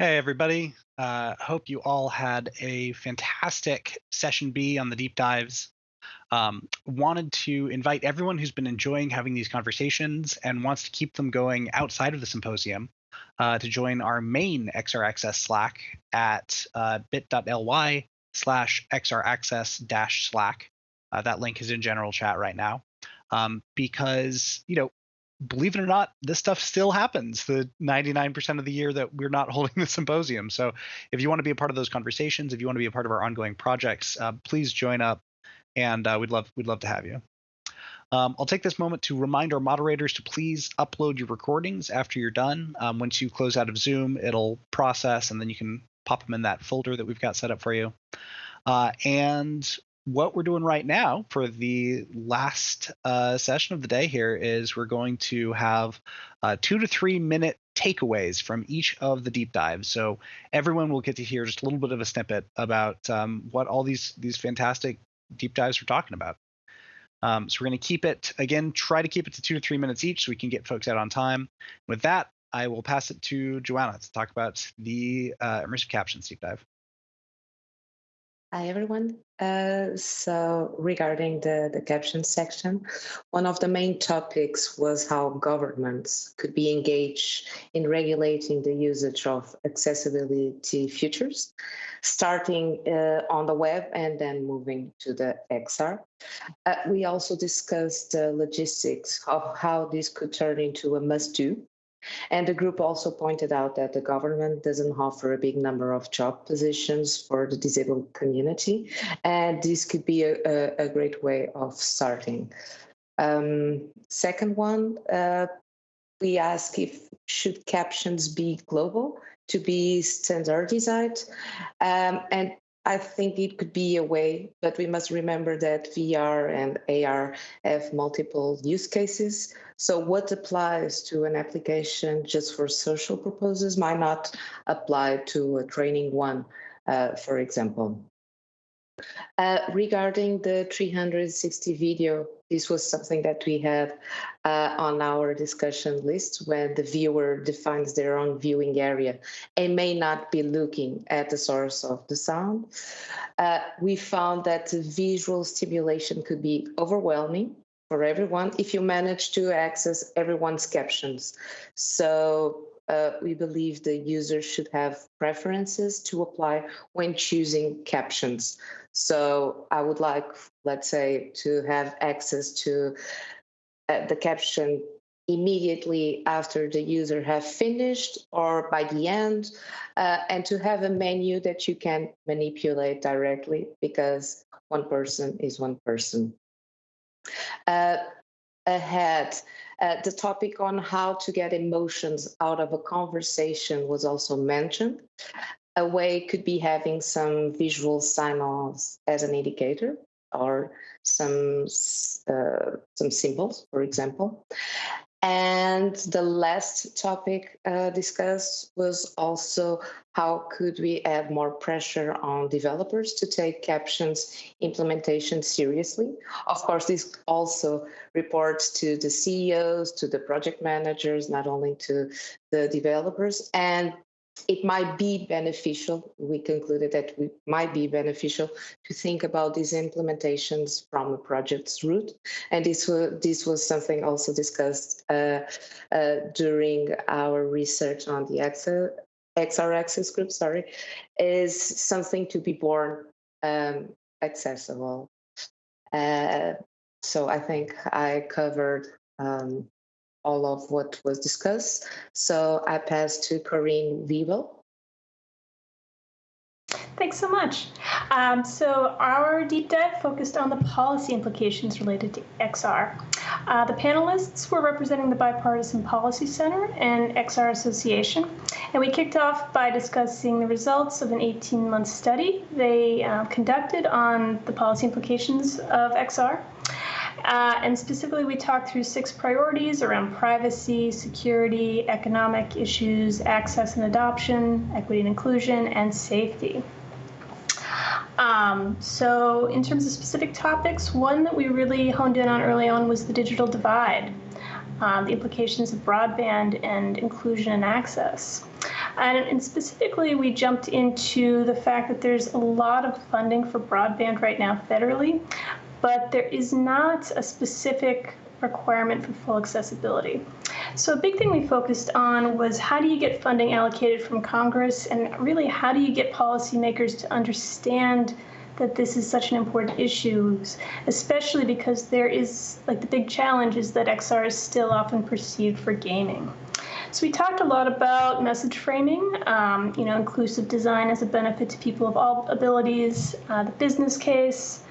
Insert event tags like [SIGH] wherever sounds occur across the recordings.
Hey, everybody. Uh, hope you all had a fantastic session B on the deep dives. Um, wanted to invite everyone who's been enjoying having these conversations and wants to keep them going outside of the symposium uh, to join our main XR Access Slack at uh, bit.ly slash xraccess dash slack. Uh, that link is in general chat right now. Um, because, you know, believe it or not, this stuff still happens the 99% of the year that we're not [LAUGHS] holding the symposium. So if you want to be a part of those conversations, if you want to be a part of our ongoing projects, uh, please join up, and uh, we'd love we'd love to have you. Um, I'll take this moment to remind our moderators to please upload your recordings after you're done. Um, once you close out of Zoom, it'll process, and then you can pop them in that folder that we've got set up for you. Uh, and what we're doing right now for the last uh, session of the day here is we're going to have uh, two to three minute takeaways from each of the deep dives. So everyone will get to hear just a little bit of a snippet about um, what all these these fantastic deep dives we're talking about. Um, so we're going to keep it again. Try to keep it to two to three minutes each, so we can get folks out on time. With that, I will pass it to Joanna to talk about the uh, immersive captions deep dive. Hi, everyone. Uh, so regarding the, the caption section, one of the main topics was how governments could be engaged in regulating the usage of accessibility features, starting uh, on the web and then moving to the XR. Uh, we also discussed the logistics of how this could turn into a must-do and the group also pointed out that the government doesn't offer a big number of job positions for the disabled community, and this could be a, a, great way of starting. Um, second one, uh, we ask if should captions be global to be standardized, um, and I think it could be a way, but we must remember that VR and AR have multiple use cases. So what applies to an application just for social purposes might not apply to a training one, uh, for example. Uh, regarding the 360 video, this was something that we had uh, on our discussion list when the viewer defines their own viewing area and may not be looking at the source of the sound. Uh, we found that visual stimulation could be overwhelming for everyone if you manage to access everyone's captions. So uh, we believe the user should have preferences to apply when choosing captions. So I would like, let's say, to have access to uh, the caption immediately after the user have finished or by the end, uh, and to have a menu that you can manipulate directly because one person is one person. Uh, ahead, uh, the topic on how to get emotions out of a conversation was also mentioned. A way could be having some visual sign-offs as an indicator or some uh, some symbols, for example. And the last topic uh, discussed was also how could we add more pressure on developers to take captions implementation seriously. Of course, this also reports to the CEOs, to the project managers, not only to the developers. And it might be beneficial, we concluded that it might be beneficial to think about these implementations from a project's root. And this was, this was something also discussed uh, uh, during our research on the XR, XR access group, sorry, is something to be born um, accessible. Uh, so I think I covered um, all of what was discussed. So I pass to Corinne Wiebel. Thanks so much. Um, so our deep dive focused on the policy implications related to XR. Uh, the panelists were representing the Bipartisan Policy Center and XR Association, and we kicked off by discussing the results of an 18-month study they uh, conducted on the policy implications of XR. Uh, and specifically, we talked through six priorities around privacy, security, economic issues, access and adoption, equity and inclusion, and safety. Um, so, in terms of specific topics, one that we really honed in on early on was the digital divide, um, the implications of broadband and inclusion and access. And, and, specifically, we jumped into the fact that there's a lot of funding for broadband right now federally, but there is not a specific requirement for full accessibility. So a big thing we focused on was how do you get funding allocated from Congress and really how do you get policymakers to understand that this is such an important issue, especially because there is like the big challenge is that XR is still often perceived for gaming. So we talked a lot about message framing, um, you know, inclusive design as a benefit to people of all abilities, uh, the business case,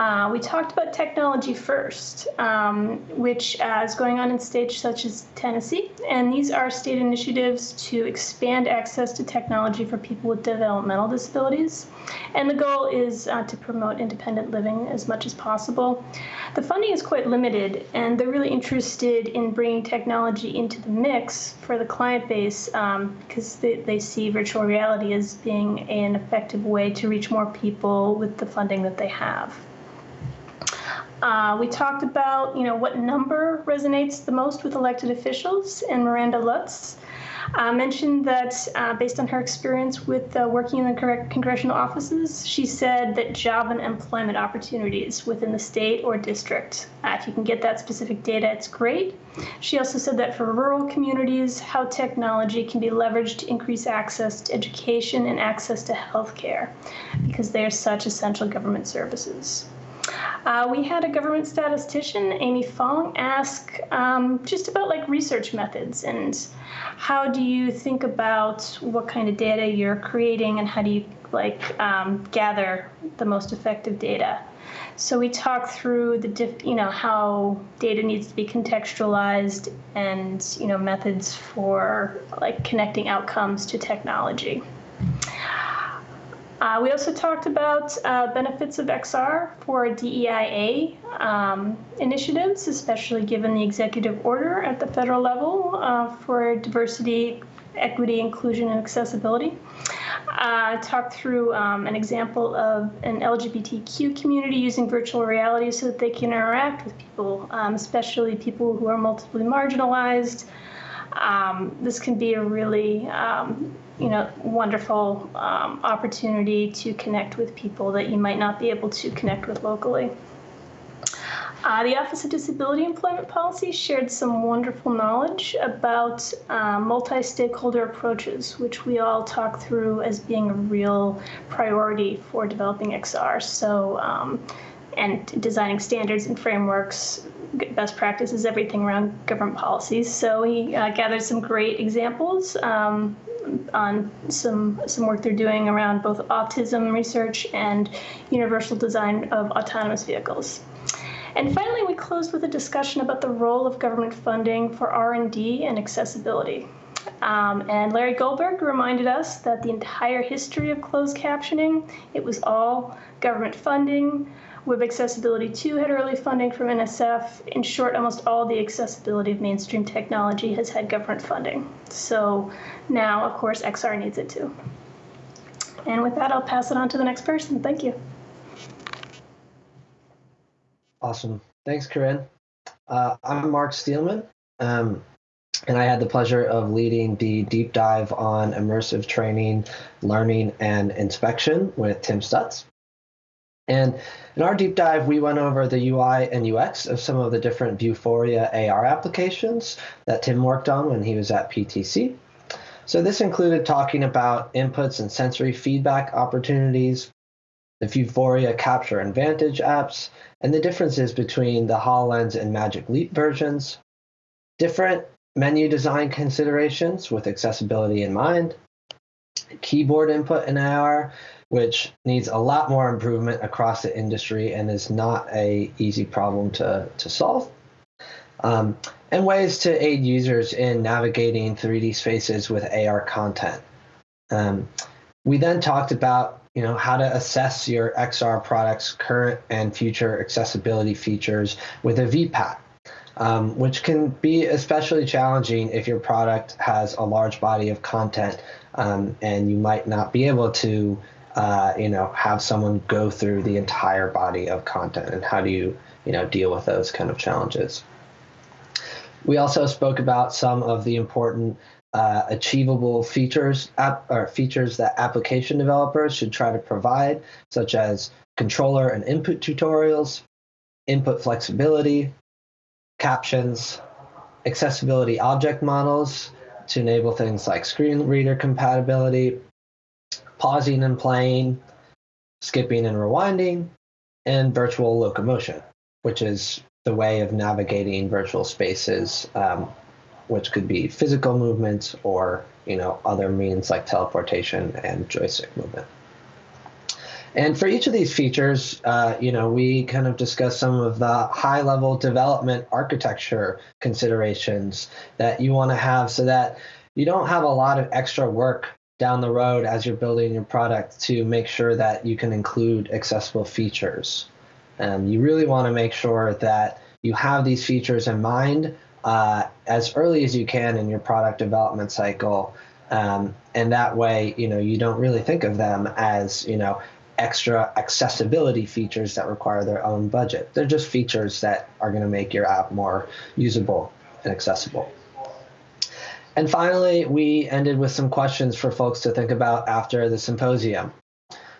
uh, we talked about technology first, um, which uh, is going on in states such as Tennessee. And these are state initiatives to expand access to technology for people with developmental disabilities. And the goal is uh, to promote independent living as much as possible. The funding is quite limited, and they're really interested in bringing technology into the mix for the client base um, because they, they see virtual reality as being an effective way to reach more people with the funding that they have. Uh, we talked about, you know, what number resonates the most with elected officials, and Miranda Lutz uh, mentioned that uh, based on her experience with uh, working in the congressional offices, she said that job and employment opportunities within the state or district, uh, if you can get that specific data, it's great. She also said that for rural communities, how technology can be leveraged to increase access to education and access to health care because they are such essential government services. Uh, we had a government statistician, Amy Fong, ask um, just about like research methods and how do you think about what kind of data you're creating and how do you like um, gather the most effective data. So we talked through the diff, you know how data needs to be contextualized and you know methods for like connecting outcomes to technology. Uh, we also talked about uh, benefits of XR for DEIA um, initiatives, especially given the executive order at the federal level uh, for diversity, equity, inclusion, and accessibility. Uh, talked through um, an example of an LGBTQ community using virtual reality so that they can interact with people, um, especially people who are multiply marginalized. Um, this can be a really um, you know, wonderful um, opportunity to connect with people that you might not be able to connect with locally. Uh, the Office of Disability Employment Policy shared some wonderful knowledge about uh, multi stakeholder approaches, which we all talk through as being a real priority for developing XR. So, um, and designing standards and frameworks, best practices, everything around government policies. So, he uh, gathered some great examples um, on some some work they're doing around both autism research and universal design of autonomous vehicles. And finally, we closed with a discussion about the role of government funding for R&D and accessibility. Um, and Larry Goldberg reminded us that the entire history of closed captioning, it was all government funding, Web Accessibility 2 had early funding from NSF. In short, almost all the accessibility of mainstream technology has had government funding. So now, of course, XR needs it too. And with that, I'll pass it on to the next person. Thank you. Awesome. Thanks, Corinne. Uh, I'm Mark Steelman, um, and I had the pleasure of leading the deep dive on immersive training, learning, and inspection with Tim Stutts. And in our deep dive, we went over the UI and UX of some of the different Vuforia AR applications that Tim worked on when he was at PTC. So this included talking about inputs and sensory feedback opportunities, the Vuforia Capture and Vantage apps, and the differences between the HoloLens and Magic Leap versions, different menu design considerations with accessibility in mind, keyboard input in AR, which needs a lot more improvement across the industry and is not a easy problem to, to solve. Um, and ways to aid users in navigating 3D spaces with AR content. Um, we then talked about you know how to assess your XR product's current and future accessibility features with a VPAT, um, which can be especially challenging if your product has a large body of content um, and you might not be able to uh, you know, have someone go through the entire body of content and how do you, you know, deal with those kind of challenges. We also spoke about some of the important uh, achievable features app, or features that application developers should try to provide, such as controller and input tutorials, input flexibility, captions, accessibility object models to enable things like screen reader compatibility, pausing and playing, skipping and rewinding, and virtual locomotion, which is the way of navigating virtual spaces, um, which could be physical movement or you know other means like teleportation and joystick movement. And for each of these features, uh, you know, we kind of discuss some of the high-level development architecture considerations that you want to have, so that you don't have a lot of extra work down the road as you're building your product to make sure that you can include accessible features. Um, you really want to make sure that you have these features in mind uh, as early as you can in your product development cycle. Um, and that way, you know, you don't really think of them as, you know, extra accessibility features that require their own budget. They're just features that are going to make your app more usable and accessible. And finally, we ended with some questions for folks to think about after the symposium.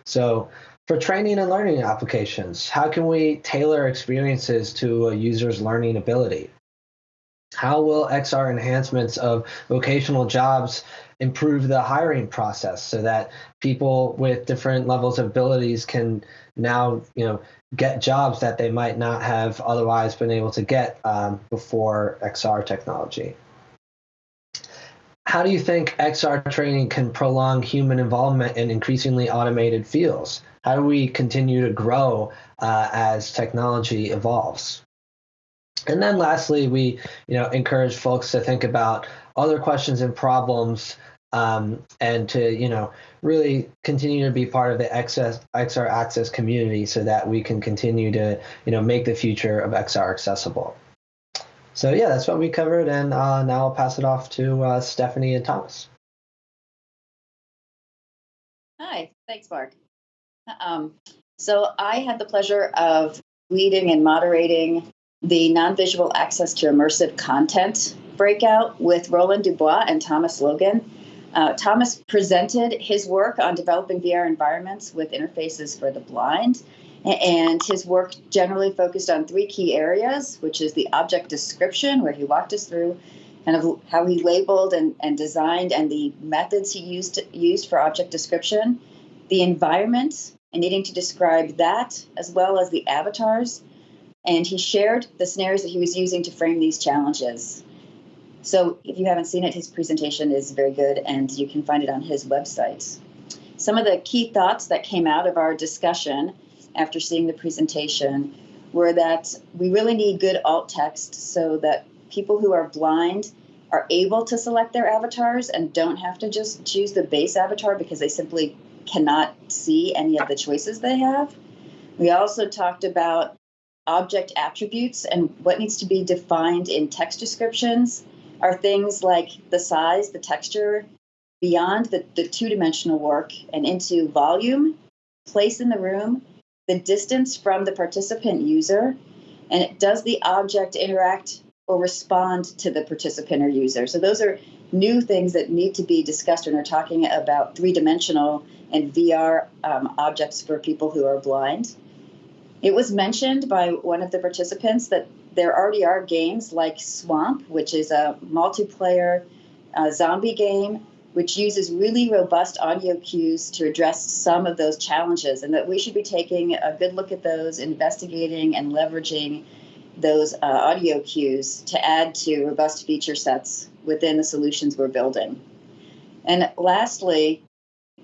So, for training and learning applications, how can we tailor experiences to a user's learning ability? How will XR enhancements of vocational jobs improve the hiring process so that people with different levels of abilities can now, you know, get jobs that they might not have otherwise been able to get um, before XR technology? How do you think XR training can prolong human involvement in increasingly automated fields? How do we continue to grow uh, as technology evolves? And then lastly, we you know encourage folks to think about other questions and problems um, and to you know really continue to be part of the XR Access community so that we can continue to you know make the future of XR accessible. So yeah, that's what we covered, and uh, now I'll pass it off to uh, Stephanie and Thomas. Hi, thanks, Mark. Um, so I had the pleasure of leading and moderating the non-visual access to immersive content breakout with Roland Dubois and Thomas Logan. Uh, Thomas presented his work on developing VR environments with interfaces for the blind, and his work generally focused on three key areas, which is the object description, where he walked us through kind of how he labeled and, and designed and the methods he used used for object description, the environment, and needing to describe that, as well as the avatars. And he shared the scenarios that he was using to frame these challenges. So if you haven't seen it, his presentation is very good and you can find it on his website. Some of the key thoughts that came out of our discussion after seeing the presentation were that we really need good alt text so that people who are blind are able to select their avatars and don't have to just choose the base avatar because they simply cannot see any of the choices they have. We also talked about object attributes and what needs to be defined in text descriptions are things like the size, the texture, beyond the, the two dimensional work and into volume, place in the room, the distance from the participant user, and does the object interact or respond to the participant or user? So those are new things that need to be discussed when we're talking about three dimensional and VR um, objects for people who are blind. It was mentioned by one of the participants that there already are games like Swamp, which is a multiplayer uh, zombie game, which uses really robust audio cues to address some of those challenges, and that we should be taking a good look at those, investigating and leveraging those uh, audio cues to add to robust feature sets within the solutions we're building. And lastly,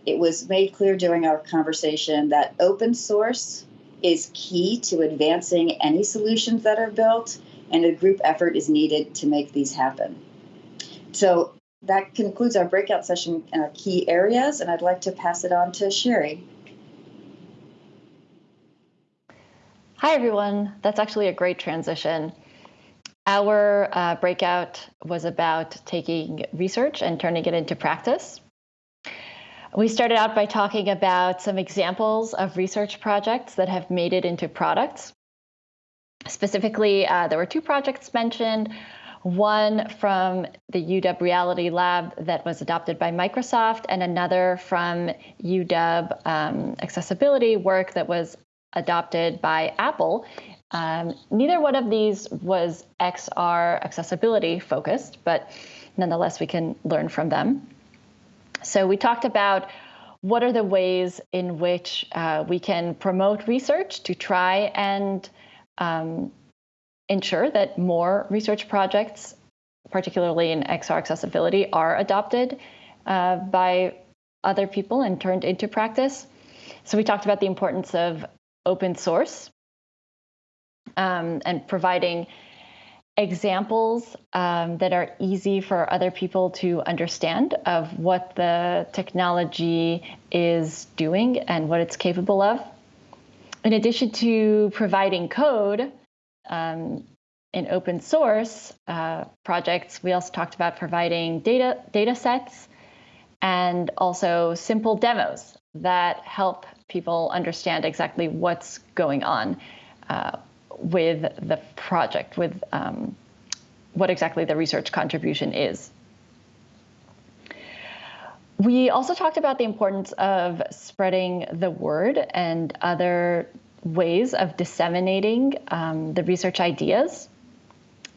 it was made clear during our conversation that open source is key to advancing any solutions that are built, and a group effort is needed to make these happen. So that concludes our breakout session in our key areas, and I'd like to pass it on to Sherry. Hi, everyone. That's actually a great transition. Our uh, breakout was about taking research and turning it into practice. We started out by talking about some examples of research projects that have made it into products. Specifically, uh, there were two projects mentioned. One from the UW Reality Lab that was adopted by Microsoft, and another from UW um, accessibility work that was adopted by Apple. Um, neither one of these was XR accessibility focused, but nonetheless, we can learn from them. So we talked about what are the ways in which uh, we can promote research to try and um, ensure that more research projects, particularly in XR accessibility, are adopted uh, by other people and turned into practice. So we talked about the importance of open source um, and providing examples um, that are easy for other people to understand of what the technology is doing and what it's capable of. In addition to providing code um, in open source uh, projects, we also talked about providing data, data sets and also simple demos that help people understand exactly what's going on uh, with the project, with um, what exactly the research contribution is. We also talked about the importance of spreading the word and other ways of disseminating um, the research ideas.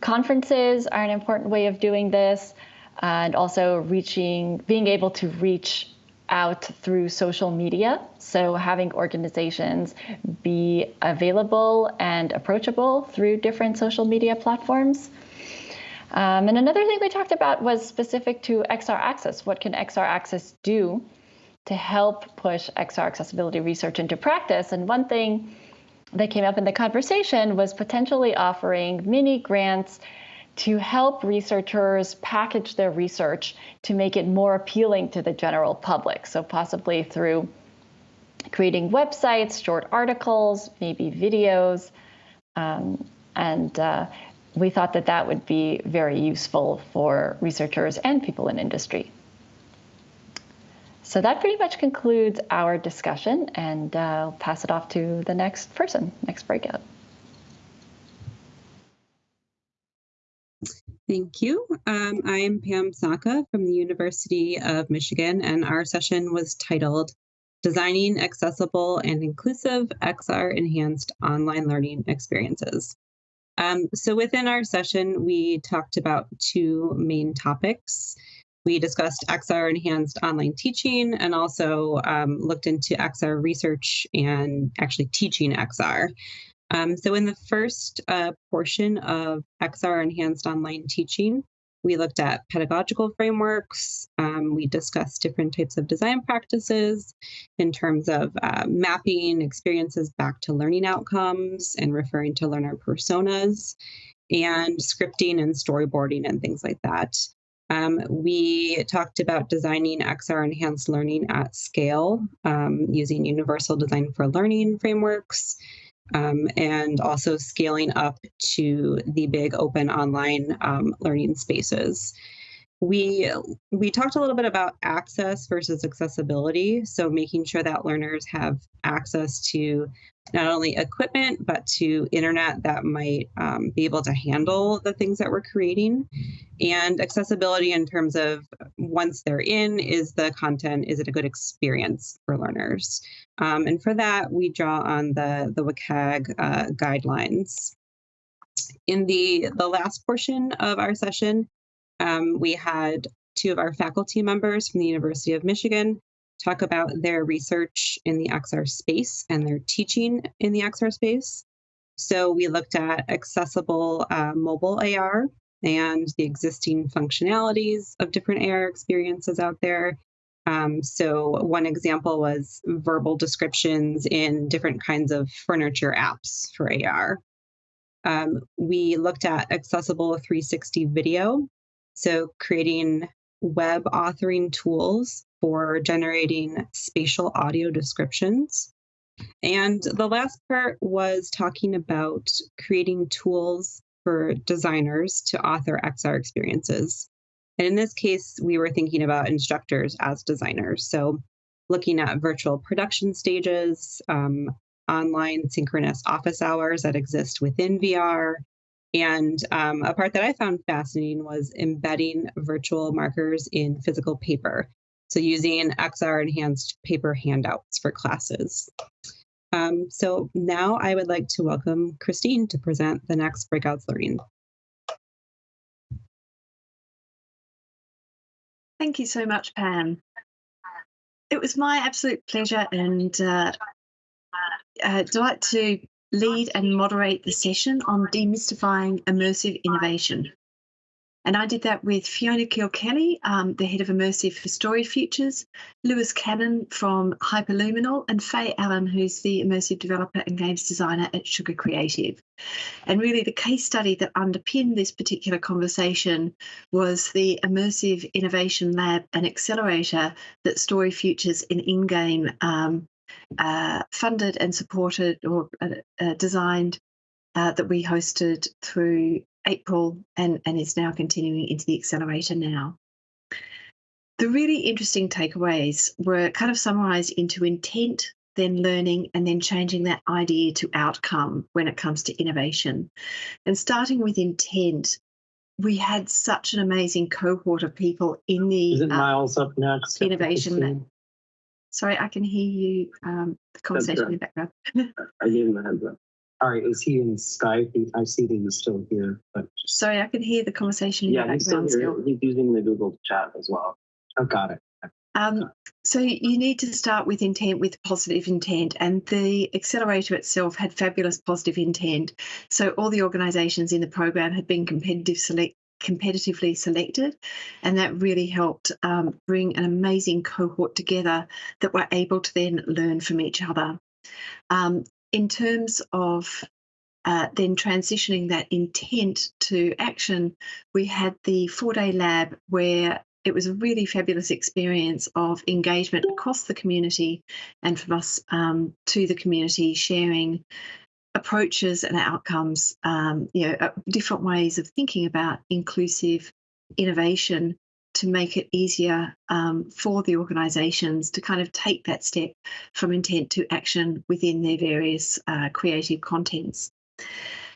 Conferences are an important way of doing this, and also reaching, being able to reach out through social media. So having organizations be available and approachable through different social media platforms. Um, and another thing we talked about was specific to XR Access. What can XR Access do to help push XR accessibility research into practice? And one thing that came up in the conversation was potentially offering mini grants to help researchers package their research to make it more appealing to the general public. So, possibly through creating websites, short articles, maybe videos. Um, and uh, we thought that that would be very useful for researchers and people in industry. So that pretty much concludes our discussion, and uh, I'll pass it off to the next person, next breakout. Thank you. Um, I am Pam Saka from the University of Michigan, and our session was titled Designing Accessible and Inclusive XR Enhanced Online Learning Experiences. Um, so within our session, we talked about two main topics. We discussed XR enhanced online teaching and also um, looked into XR research and actually teaching XR. Um, so in the first uh, portion of XR Enhanced Online Teaching, we looked at pedagogical frameworks. Um, we discussed different types of design practices in terms of uh, mapping experiences back to learning outcomes and referring to learner personas and scripting and storyboarding and things like that. Um, we talked about designing XR enhanced learning at scale um, using universal design for learning frameworks um, and also scaling up to the big open online um, learning spaces. We we talked a little bit about access versus accessibility, so making sure that learners have access to not only equipment but to internet that might um, be able to handle the things that we're creating. And accessibility in terms of once they're in is the content is it a good experience for learners? Um, and for that we draw on the the WCAG uh, guidelines. In the the last portion of our session um, we had two of our faculty members from the university of michigan talk about their research in the XR space and their teaching in the XR space. So we looked at accessible uh, mobile AR and the existing functionalities of different AR experiences out there. Um, so one example was verbal descriptions in different kinds of furniture apps for AR. Um, we looked at accessible 360 video, so creating web authoring tools for generating spatial audio descriptions. And the last part was talking about creating tools for designers to author XR experiences. And in this case, we were thinking about instructors as designers. So looking at virtual production stages, um, online synchronous office hours that exist within VR, And um, a part that I found fascinating was embedding virtual markers in physical paper. So using XR enhanced paper handouts for classes. Um, so now I would like to welcome Christine to present the next Breakouts Learning. Thank you so much, Pam. It was my absolute pleasure and uh, uh, delight to lead and moderate the session on demystifying immersive innovation. And I did that with Fiona Kilkelly, um, the head of Immersive for Story Futures, Lewis Cannon from Hyperluminal, and Faye Allen, who's the immersive developer and games designer at Sugar Creative. And really, the case study that underpinned this particular conversation was the Immersive Innovation Lab and Accelerator that Story Futures in in-game um, uh, funded and supported or uh, uh, designed uh, that we hosted through April and, and is now continuing into the accelerator now. The really interesting takeaways were kind of summarized into intent, then learning, and then changing that idea to outcome when it comes to innovation. And starting with intent, we had such an amazing cohort of people in the Is it uh, Miles up next? Innovation. Sorry, I can hear you. Um, the conversation in the background. I gave him a heads up. All right, is he in Skype? I see that he's still here, but sorry, I can hear the conversation. in yeah, he's still here. Still. He's using the Google chat as well. I've oh, got it. Um, so you need to start with intent, with positive intent, and the accelerator itself had fabulous positive intent. So all the organisations in the program had been competitive select competitively selected, and that really helped um, bring an amazing cohort together that were able to then learn from each other. Um, in terms of uh, then transitioning that intent to action, we had the four day lab where it was a really fabulous experience of engagement across the community and from us um, to the community sharing approaches and outcomes, um, you know, uh, different ways of thinking about inclusive innovation to make it easier um, for the organisations to kind of take that step from intent to action within their various uh, creative contents.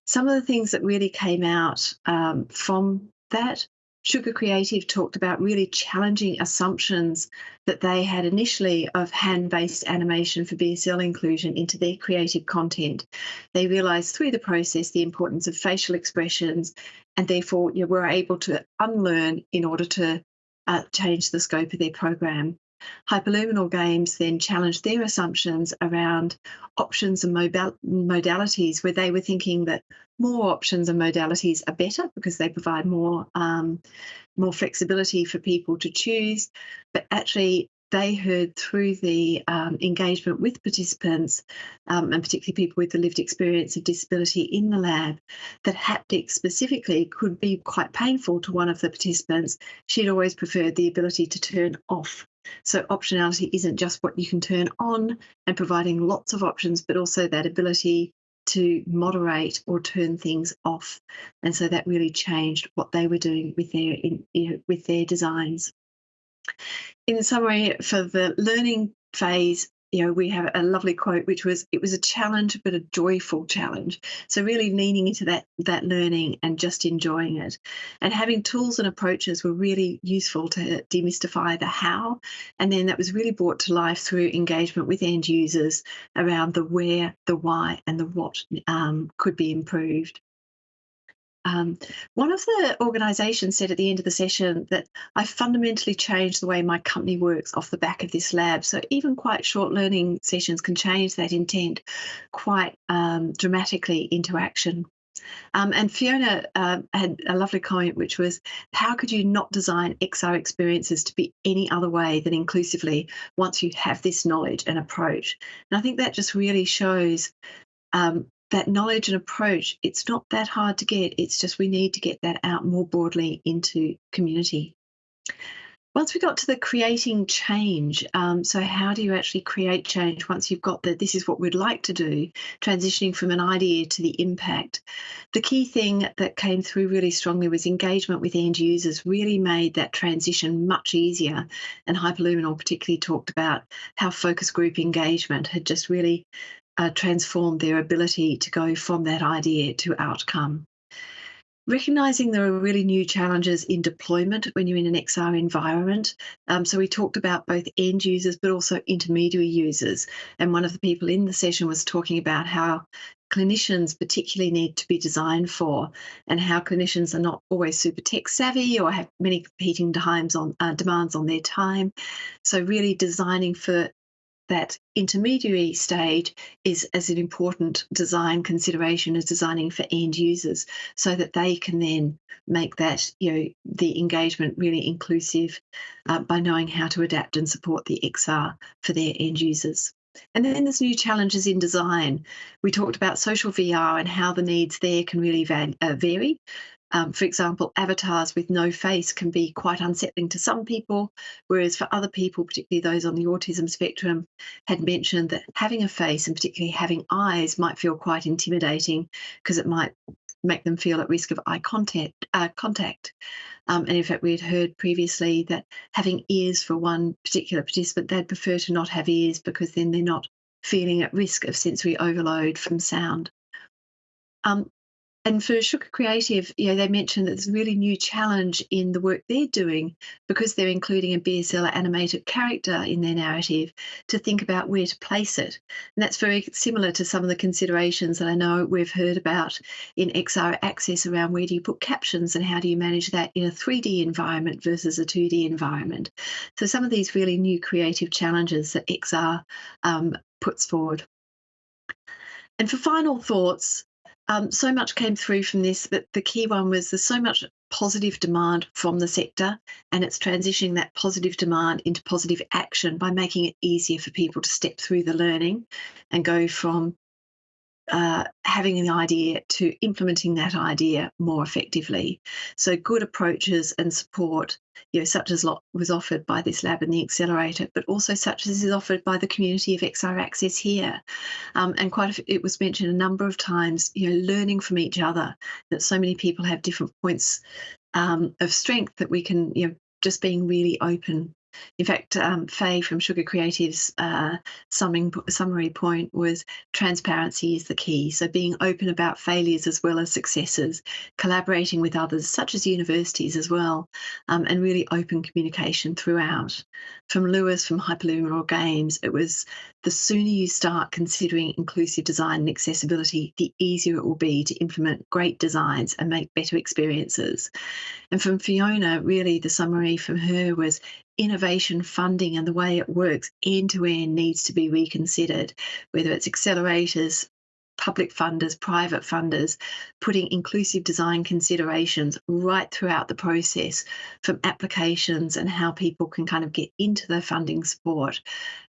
Some of the things that really came out um, from that Sugar Creative talked about really challenging assumptions that they had initially of hand based animation for BSL inclusion into their creative content. They realised through the process the importance of facial expressions and therefore you were able to unlearn in order to uh, change the scope of their program. Hyperluminal Games then challenged their assumptions around options and modalities, where they were thinking that more options and modalities are better because they provide more um, more flexibility for people to choose. But actually, they heard through the um, engagement with participants, um, and particularly people with the lived experience of disability in the lab, that haptics specifically could be quite painful to one of the participants. She'd always preferred the ability to turn off. So, optionality isn't just what you can turn on and providing lots of options, but also that ability to moderate or turn things off. And so that really changed what they were doing with their in, you know, with their designs in summary, for the learning phase, you know, we have a lovely quote which was it was a challenge but a joyful challenge. So really leaning into that that learning and just enjoying it. And having tools and approaches were really useful to demystify the how. And then that was really brought to life through engagement with end users around the where, the why, and the what um, could be improved. Um, one of the organisations said at the end of the session that I fundamentally changed the way my company works off the back of this lab. So even quite short learning sessions can change that intent quite um, dramatically into action. Um, and Fiona uh, had a lovely comment, which was, How could you not design XR experiences to be any other way than inclusively once you have this knowledge and approach? And I think that just really shows um, that knowledge and approach, it's not that hard to get. It's just we need to get that out more broadly into community. Once we got to the creating change, um, so how do you actually create change once you've got that this is what we'd like to do, transitioning from an idea to the impact? The key thing that came through really strongly was engagement with end users really made that transition much easier. And Hyperluminal particularly talked about how focus group engagement had just really uh, transformed their ability to go from that idea to outcome. recognizing there are really new challenges in deployment when you're in an XR environment. Um, so we talked about both end users but also intermediary users. And one of the people in the session was talking about how clinicians particularly need to be designed for and how clinicians are not always super tech savvy or have many competing times on uh, demands on their time so really designing for that intermediary stage is as an important design consideration as designing for end users so that they can then make that you know the engagement really inclusive uh, by knowing how to adapt and support the xr for their end users and then there's new challenges in design. We talked about social VR and how the needs there can really uh, vary. Um, for example, avatars with no face can be quite unsettling to some people, whereas for other people, particularly those on the autism spectrum, had mentioned that having a face and particularly having eyes might feel quite intimidating because it might make them feel at risk of eye contact. Uh, contact. Um, and in fact, we had heard previously that having ears for one particular participant, they'd prefer to not have ears because then they're not feeling at risk of sensory overload from sound. Um, and for Sugar Creative, you know, they mentioned that there's a really new challenge in the work they're doing because they're including a BSL animated character in their narrative to think about where to place it. And that's very similar to some of the considerations that I know we've heard about in XR Access around where do you put captions and how do you manage that in a 3D environment versus a 2D environment. So some of these really new creative challenges that XR um, puts forward. And for final thoughts, um, so much came through from this, but the key one was there's so much positive demand from the sector, and it's transitioning that positive demand into positive action by making it easier for people to step through the learning and go from uh, having an idea to implementing that idea more effectively. So good approaches and support, you know, such as was offered by this lab and the accelerator, but also such as is offered by the community of XR Access here. Um, and quite a, it was mentioned a number of times, you know, learning from each other. That so many people have different points um, of strength that we can, you know, just being really open in fact, um, Faye from Sugar Creative's uh, summing, summary point was transparency is the key. So being open about failures as well as successes, collaborating with others, such as universities as well, um, and really open communication throughout. From Lewis from Hyperluminal Games, it was the sooner you start considering inclusive design and accessibility, the easier it will be to implement great designs and make better experiences. And from Fiona, really the summary from her was innovation funding and the way it works end to end needs to be reconsidered, whether it's accelerators, public funders, private funders, putting inclusive design considerations right throughout the process from applications and how people can kind of get into the funding support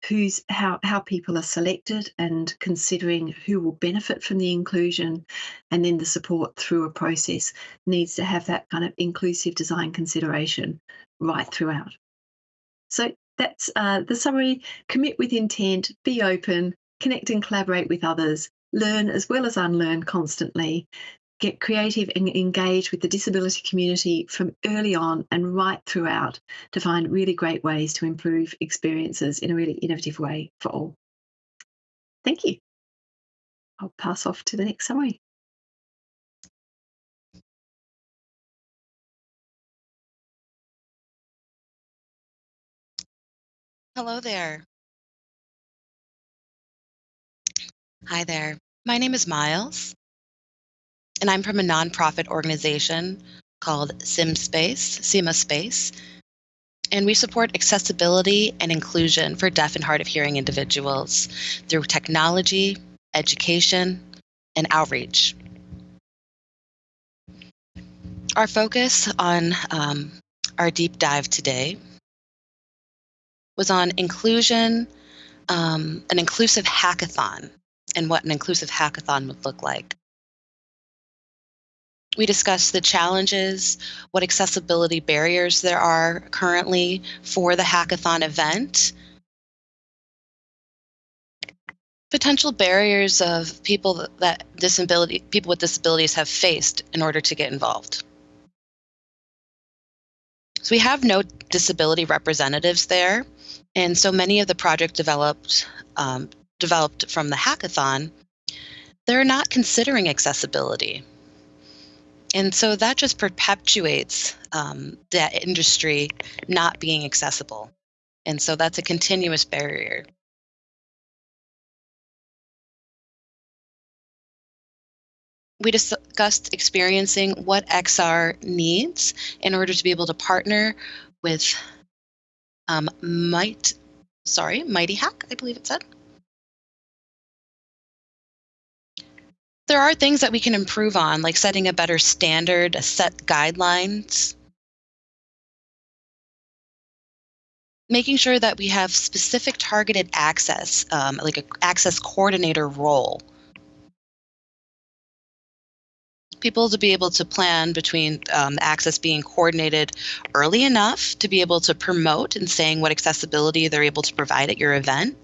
who's how how people are selected and considering who will benefit from the inclusion and then the support through a process needs to have that kind of inclusive design consideration right throughout. So that's uh, the summary. Commit with intent be open connect and collaborate with others learn as well as unlearn constantly get creative and engage with the disability community from early on and right throughout to find really great ways to improve experiences in a really innovative way for all. Thank you. I'll pass off to the next summary. Hello there. Hi there. My name is Miles and I'm from a nonprofit organization called SimSpace, CymaSpace, and we support accessibility and inclusion for deaf and hard of hearing individuals through technology, education, and outreach. Our focus on um, our deep dive today was on inclusion, um, an inclusive hackathon, and what an inclusive hackathon would look like. We discussed the challenges, what accessibility barriers there are currently for the hackathon event, potential barriers of people that disability people with disabilities have faced in order to get involved. So we have no disability representatives there, and so many of the project developed um, developed from the hackathon, they're not considering accessibility. And so that just perpetuates um, that industry not being accessible. And so that's a continuous barrier. We discussed experiencing what XR needs in order to be able to partner with um, Might, sorry, Mighty Hack, I believe it said. There are things that we can improve on, like setting a better standard, a set guidelines, making sure that we have specific targeted access, um, like an access coordinator role. People to be able to plan between um, access being coordinated early enough to be able to promote and saying what accessibility they're able to provide at your event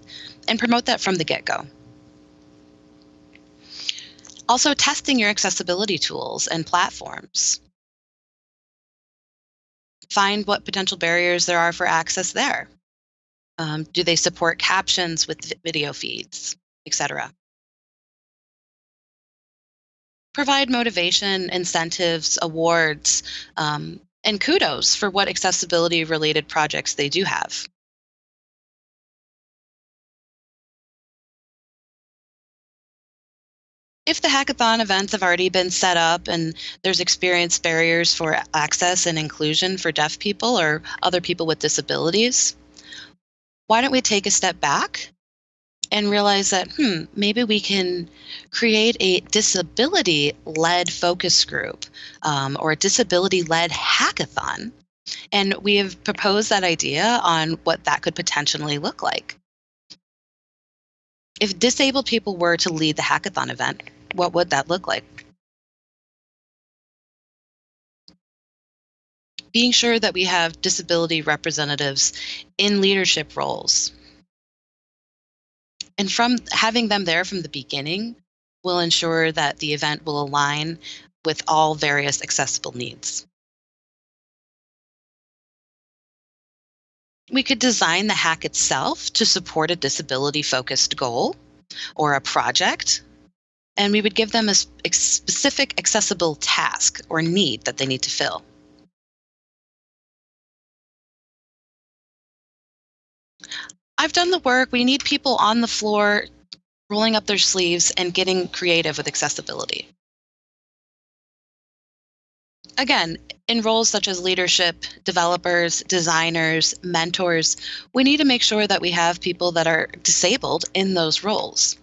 and promote that from the get-go. Also testing your accessibility tools and platforms. Find what potential barriers there are for access there. Um, do they support captions with video feeds, etc. Provide motivation, incentives, awards, um, and kudos for what accessibility related projects they do have. If the hackathon events have already been set up and there's experience barriers for access and inclusion for deaf people or other people with disabilities, why don't we take a step back and realize that, hmm, maybe we can create a disability led focus group um, or a disability led hackathon. And we have proposed that idea on what that could potentially look like. If disabled people were to lead the hackathon event, what would that look like? Being sure that we have disability representatives in leadership roles. And from having them there from the beginning will ensure that the event will align with all various accessible needs. We could design the hack itself to support a disability focused goal or a project, and we would give them a specific accessible task or need that they need to fill. I've done the work. We need people on the floor rolling up their sleeves and getting creative with accessibility. Again, in roles such as leadership, developers, designers, mentors, we need to make sure that we have people that are disabled in those roles.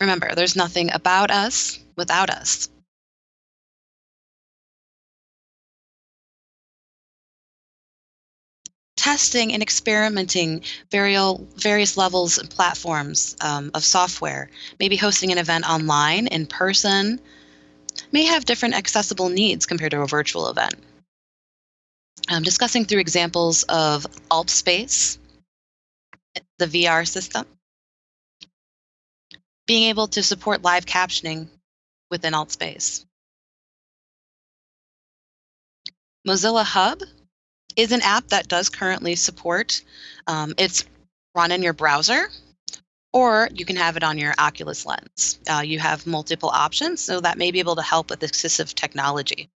Remember, there's nothing about us without us. Testing and experimenting various levels and platforms um, of software, maybe hosting an event online, in person, may have different accessible needs compared to a virtual event. I'm discussing through examples of AltSpace, the VR system, being able to support live captioning within AltSpace. Mozilla Hub is an app that does currently support. Um, it's run in your browser, or you can have it on your Oculus lens. Uh, you have multiple options, so that may be able to help with assistive technology.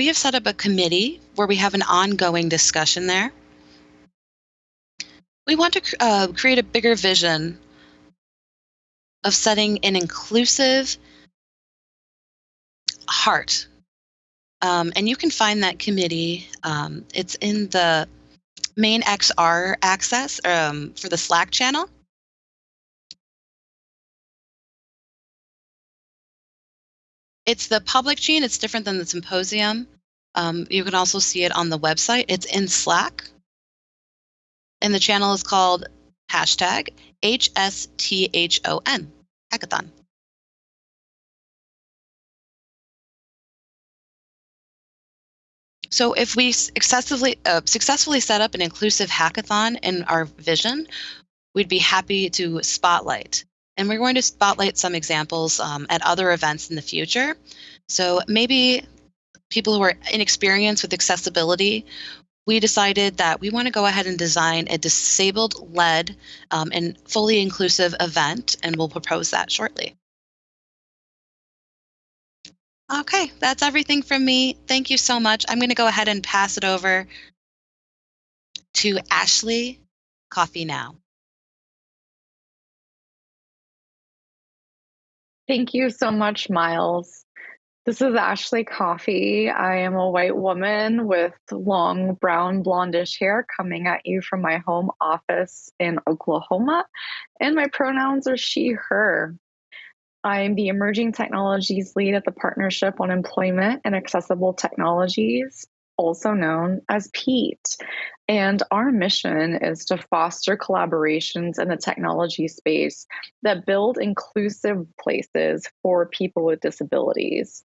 We have set up a committee where we have an ongoing discussion there. We want to uh, create a bigger vision of setting an inclusive heart. Um, and you can find that committee. Um, it's in the main XR access um, for the Slack channel. It's the public gene. It's different than the symposium. Um, you can also see it on the website. It's in Slack. And the channel is called hashtag HSTHON, hackathon. So if we successfully, uh, successfully set up an inclusive hackathon in our vision, we'd be happy to spotlight and we're going to spotlight some examples um, at other events in the future. So maybe people who are inexperienced with accessibility we decided that we want to go ahead and design a disabled led um, and fully inclusive event, and we'll propose that shortly. Okay, that's everything from me. Thank you so much. I'm going to go ahead and pass it over to Ashley Coffey Now. Thank you so much, Miles. This is Ashley Coffey. I am a white woman with long brown blondish hair coming at you from my home office in Oklahoma, and my pronouns are she, her. I am the Emerging Technologies Lead at the Partnership on Employment and Accessible Technologies, also known as PEAT. And our mission is to foster collaborations in the technology space that build inclusive places for people with disabilities.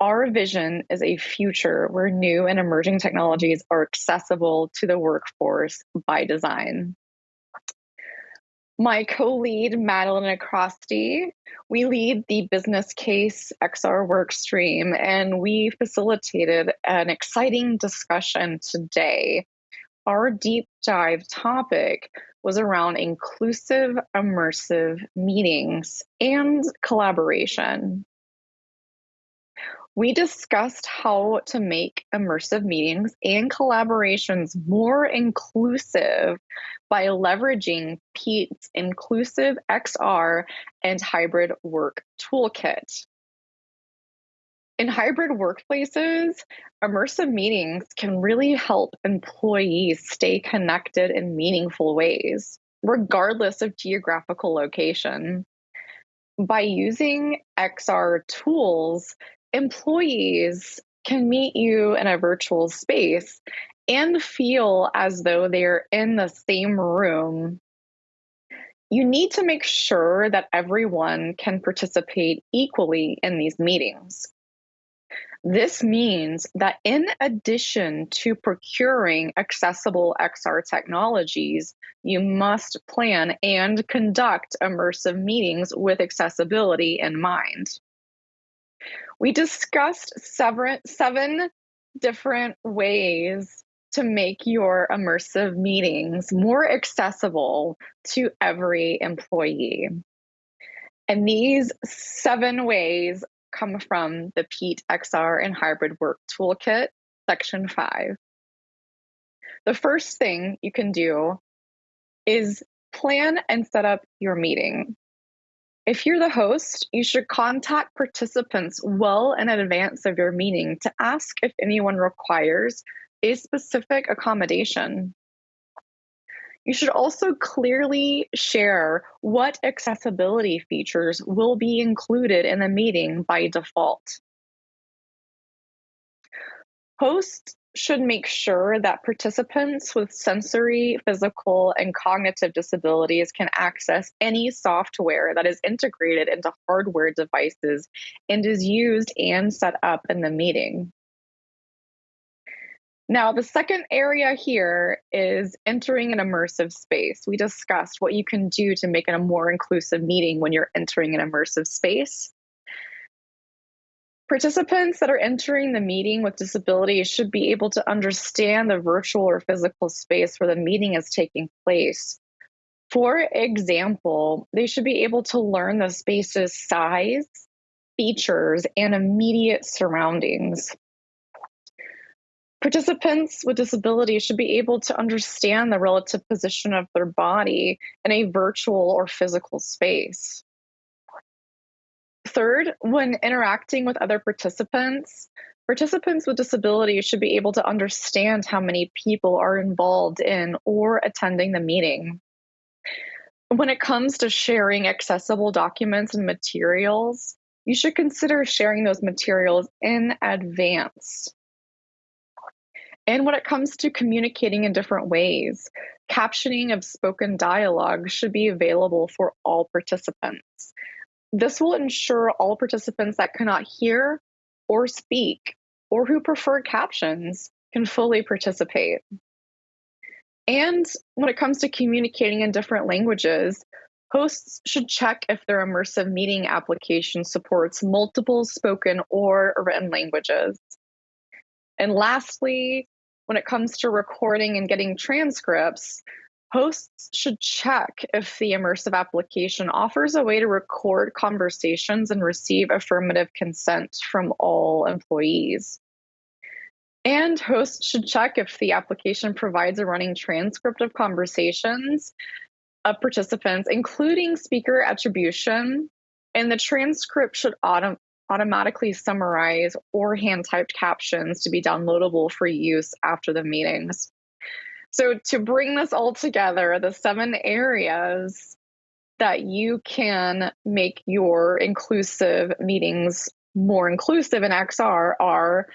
Our vision is a future where new and emerging technologies are accessible to the workforce by design my co-lead Madeline Acrosti. We lead the business case XR work stream, and we facilitated an exciting discussion today. Our deep dive topic was around inclusive, immersive meetings and collaboration. We discussed how to make immersive meetings and collaborations more inclusive by leveraging PEAT's Inclusive XR and Hybrid Work Toolkit. In hybrid workplaces, immersive meetings can really help employees stay connected in meaningful ways, regardless of geographical location. By using XR tools, employees can meet you in a virtual space and feel as though they're in the same room. You need to make sure that everyone can participate equally in these meetings. This means that in addition to procuring accessible XR technologies, you must plan and conduct immersive meetings with accessibility in mind we discussed seven, different ways to make your immersive meetings more accessible to every employee. And these seven ways come from the PEAT XR and Hybrid Work Toolkit, section five. The first thing you can do is plan and set up your meeting. If you're the host, you should contact participants well in advance of your meeting to ask if anyone requires a specific accommodation. You should also clearly share what accessibility features will be included in the meeting by default. Hosts should make sure that participants with sensory, physical, and cognitive disabilities can access any software that is integrated into hardware devices and is used and set up in the meeting. Now, the second area here is entering an immersive space. We discussed what you can do to make it a more inclusive meeting when you're entering an immersive space. Participants that are entering the meeting with disabilities should be able to understand the virtual or physical space where the meeting is taking place. For example, they should be able to learn the space's size, features, and immediate surroundings. Participants with disabilities should be able to understand the relative position of their body in a virtual or physical space. Third, when interacting with other participants, participants with disabilities should be able to understand how many people are involved in or attending the meeting. When it comes to sharing accessible documents and materials, you should consider sharing those materials in advance. And when it comes to communicating in different ways, captioning of spoken dialogue should be available for all participants. This will ensure all participants that cannot hear or speak or who prefer captions can fully participate. And when it comes to communicating in different languages, hosts should check if their immersive meeting application supports multiple spoken or written languages. And lastly, when it comes to recording and getting transcripts, hosts should check if the immersive application offers a way to record conversations and receive affirmative consent from all employees. And hosts should check if the application provides a running transcript of conversations of participants, including speaker attribution. And the transcript should autom- automatically summarize or hand typed captions to be downloadable for use after the meetings. So, to bring this all together, the seven areas that you can make your inclusive meetings more inclusive in XR are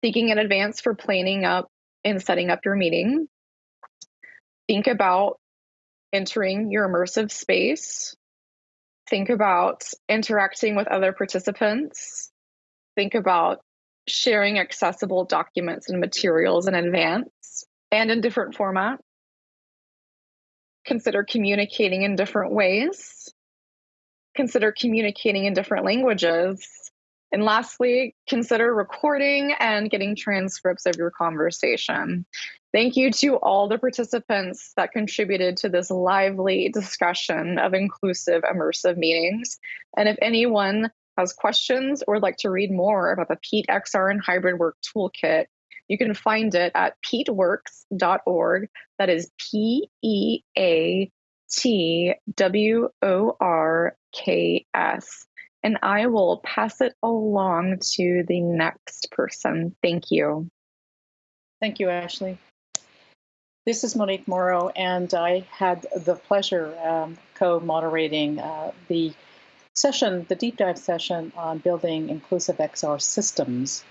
thinking in advance for planning up and setting up your meeting. Think about entering your immersive space. Think about interacting with other participants. Think about sharing accessible documents and materials in advance and in different formats. Consider communicating in different ways. Consider communicating in different languages. And lastly, consider recording and getting transcripts of your conversation. Thank you to all the participants that contributed to this lively discussion of inclusive immersive meetings. And if anyone has questions or would like to read more about the PEAT XR and Hybrid Work Toolkit, you can find it at peatworks.org. That is P E A T W O R K S. And I will pass it along to the next person. Thank you. Thank you, Ashley. This is Monique Morrow, and I had the pleasure um, co-moderating uh, the session, the deep dive session on building inclusive XR systems.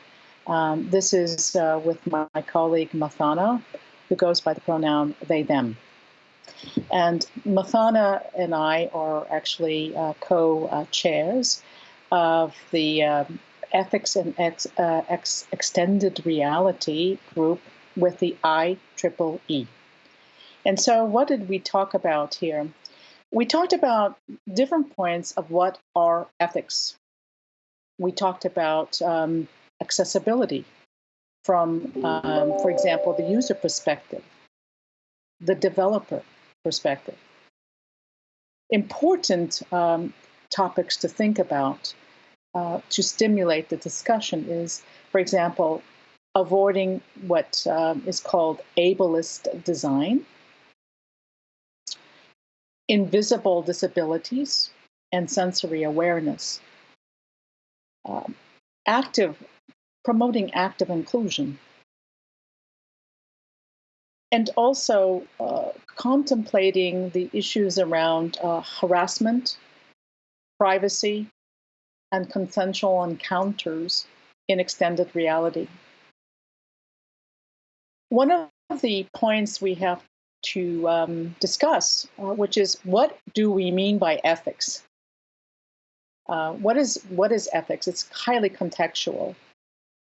Um, this is uh, with my, my, colleague Mathana, who goes by the pronoun they, them. And Mathana and I are actually uh, co-chairs of the um, Ethics and Ex, uh, Ex Extended Reality group with the IEEE. And so, what did we talk about here? We talked about different points of what are ethics. We talked about um, accessibility from, um, for example, the user perspective, the developer perspective. Important um, topics to think about uh, to stimulate the discussion is, for example, avoiding what um, is called ableist design, invisible disabilities, and sensory awareness. Um, active, promoting active inclusion. And also uh, contemplating the issues around uh, harassment, privacy, and consensual encounters in extended reality. One of the points we have to um, discuss, uh, which is what do we mean by ethics? Uh, what is what is ethics? It's highly contextual,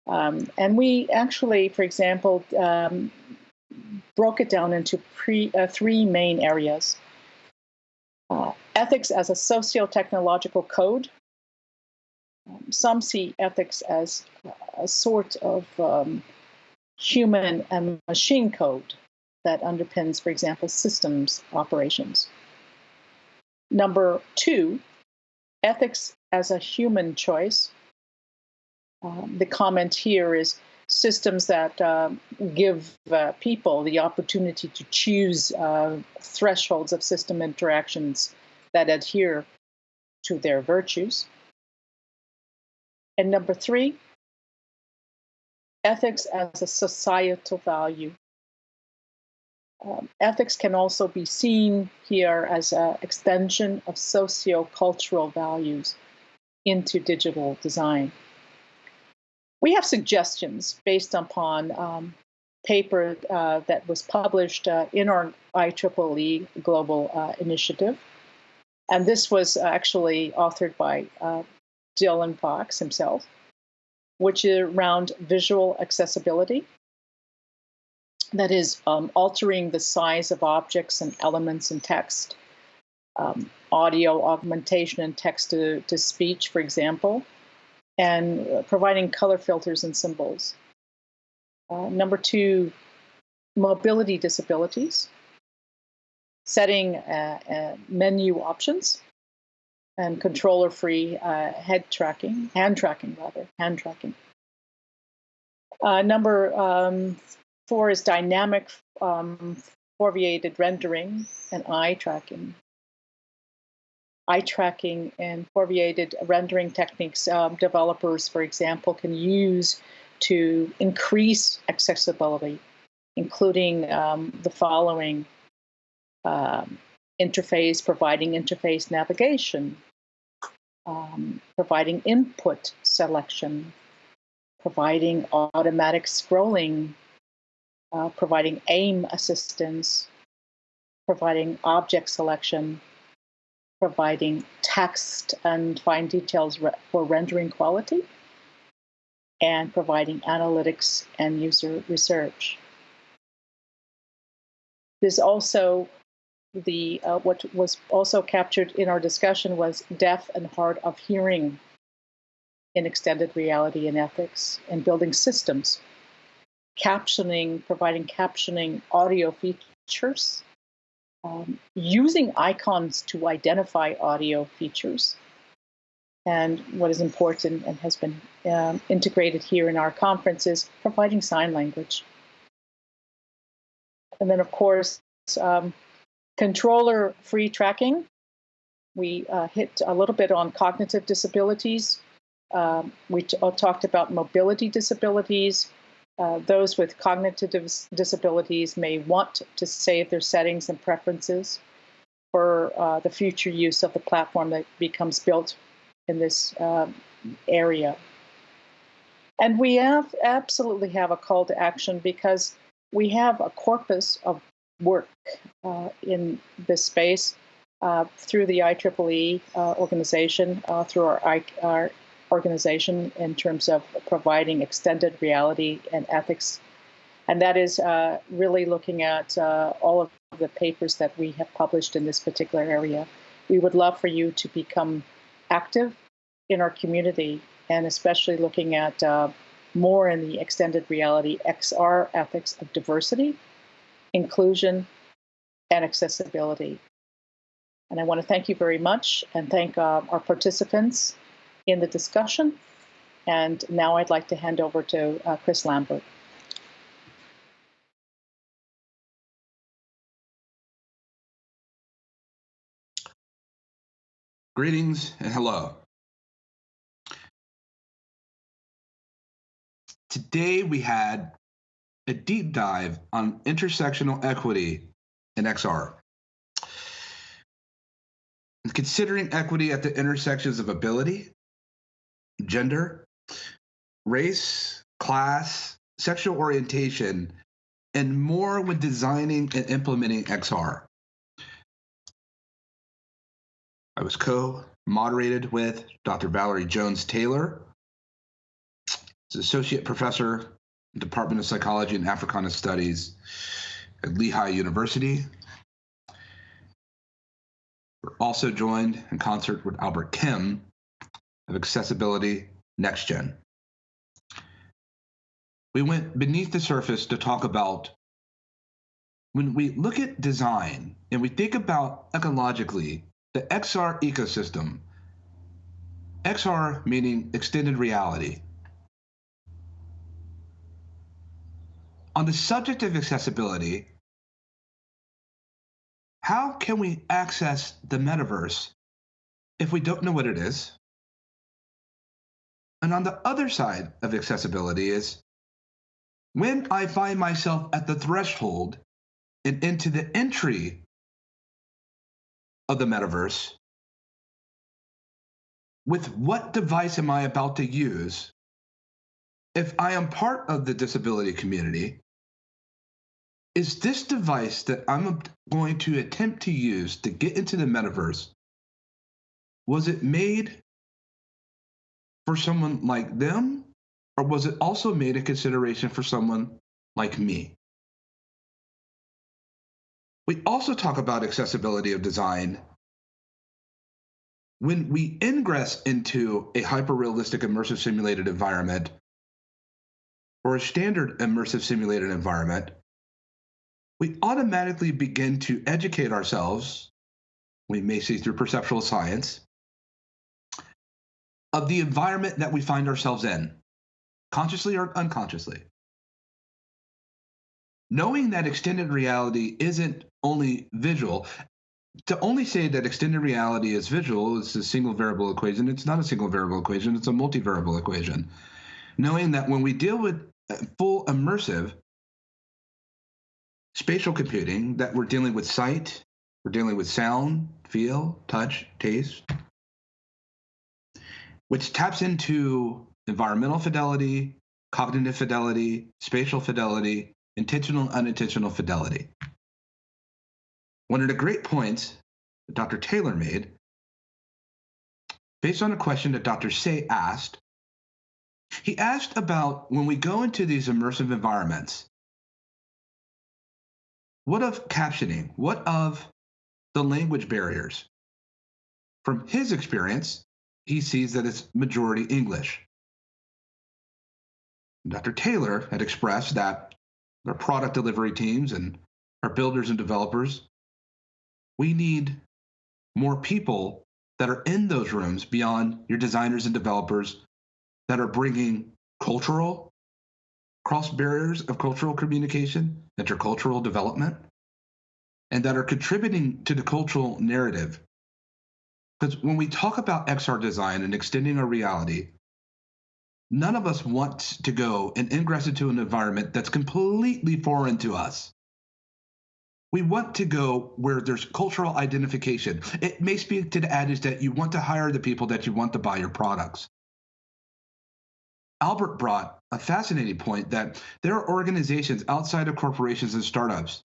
um, and we actually, for example, um, broke it down into pre, uh, three main areas: uh, ethics as a socio-technological code. Um, some see ethics as a sort of um, human and machine code that underpins, for example, systems operations. Number two, ethics as a human choice. Um, the comment here is systems that uh, give uh, people the opportunity to choose uh, thresholds of system interactions that adhere to their virtues. And number three, ethics as a societal value. Um, ethics can also be seen here as an extension of socio-cultural values into digital design. We have suggestions based upon um, paper uh, that was published uh, in our IEEE Global uh, Initiative. And this was actually authored by uh, Dylan Fox himself which is around visual accessibility. That is um, altering the size of objects and elements in text, um, audio augmentation and text to, to speech, for example, and providing color filters and symbols. Uh, number two, mobility disabilities, setting uh, uh, menu options, and controller-free uh, head tracking, hand tracking rather, hand tracking. Uh, number um, four is dynamic um, foveated rendering and eye tracking. Eye tracking and foveated rendering techniques um, developers, for example, can use to increase accessibility, including um, the following um, interface, providing interface navigation, um, providing input selection, providing automatic scrolling, uh, providing aim assistance, providing object selection, providing text and fine details re for rendering quality, and providing analytics and user research. There's also the uh, what was also captured in our discussion was deaf and hard of hearing in extended reality and ethics and building systems captioning providing captioning audio features um, using icons to identify audio features and what is important and has been um, integrated here in our conference is providing sign language and then of course um, Controller free tracking. We uh, hit a little bit on cognitive disabilities. Um, we uh, talked about mobility disabilities. Uh, those with cognitive dis disabilities may want to save their settings and preferences for uh, the future use of the platform that becomes built in this um, area. And we have absolutely have a call to action because we have a corpus of work uh, in this space uh, through the IEEE uh, organization, uh, through our, our organization in terms of providing extended reality and ethics. And that is uh, really looking at uh, all of the papers that we have published in this particular area. We would love for you to become active in our community and especially looking at more in the extended reality XR ethics of diversity inclusion, and accessibility. And I want to thank you very much and thank uh, our participants in the discussion. And now I'd like to hand over to uh, Chris Lambert. Greetings and hello. Today we had a deep dive on intersectional equity in XR. Considering equity at the intersections of ability, gender, race, class, sexual orientation, and more when designing and implementing XR. I was co moderated with Dr. Valerie Jones Taylor, associate professor Department of Psychology and Africana Studies at Lehigh University. We're also joined in concert with Albert Kim of Accessibility Next Gen. We went beneath the surface to talk about when we look at design and we think about ecologically the XR ecosystem, XR meaning extended reality, On the subject of accessibility, how can we access the metaverse if we don't know what it is? And on the other side of accessibility is when I find myself at the threshold and into the entry of the metaverse, with what device am I about to use? If I am part of the disability community, is this device that I'm going to attempt to use to get into the metaverse, was it made for someone like them? Or was it also made a consideration for someone like me? We also talk about accessibility of design. When we ingress into a hyper realistic immersive simulated environment, or a standard immersive simulated environment, we automatically begin to educate ourselves, we may say through perceptual science, of the environment that we find ourselves in, consciously or unconsciously. Knowing that extended reality isn't only visual, to only say that extended reality is visual is a single variable equation. It's not a single variable equation, it's a multivariable equation. Knowing that when we deal with full immersive spatial computing, that we're dealing with sight, we're dealing with sound, feel, touch, taste, which taps into environmental fidelity, cognitive fidelity, spatial fidelity, intentional and unintentional fidelity. One of the great points that Dr. Taylor made, based on a question that Dr. Say asked, he asked about when we go into these immersive environments, what of captioning? What of the language barriers? From his experience, he sees that it's majority English. Dr. Taylor had expressed that our product delivery teams and our builders and developers, we need more people that are in those rooms beyond your designers and developers that are bringing cultural cross barriers of cultural communication, intercultural development, and that are contributing to the cultural narrative. Because when we talk about XR design and extending our reality, none of us want to go and ingress into an environment that's completely foreign to us. We want to go where there's cultural identification. It may speak to the adage that you want to hire the people that you want to buy your products. Albert brought a fascinating point that there are organizations outside of corporations and startups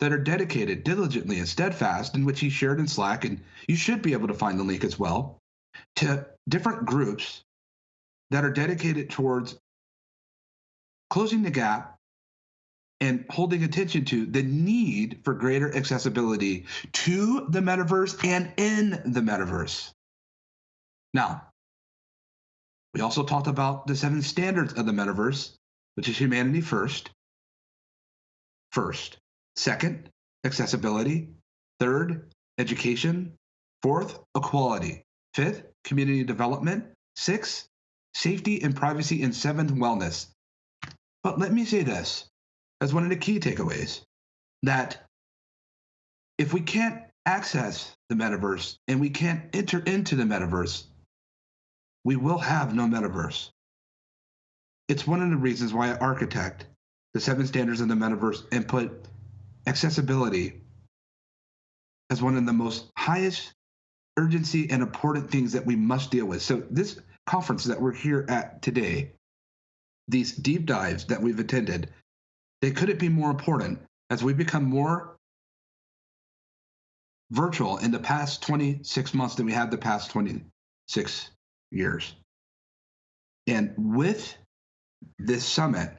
that are dedicated diligently and steadfast, in which he shared in Slack, and you should be able to find the link as well, to different groups that are dedicated towards closing the gap and holding attention to the need for greater accessibility to the metaverse and in the metaverse. Now, we also talked about the seven standards of the metaverse, which is humanity first. First. Second, accessibility. Third, education. Fourth, equality. Fifth, community development. Sixth, safety and privacy. And seventh, wellness. But let me say this as one of the key takeaways that if we can't access the metaverse and we can't enter into the metaverse, we will have no metaverse. It's one of the reasons why I architect the seven standards of the metaverse and put accessibility as one of the most highest urgency and important things that we must deal with. So, this conference that we're here at today, these deep dives that we've attended, they couldn't be more important as we become more virtual in the past 26 months than we have the past 26 years. And with this summit,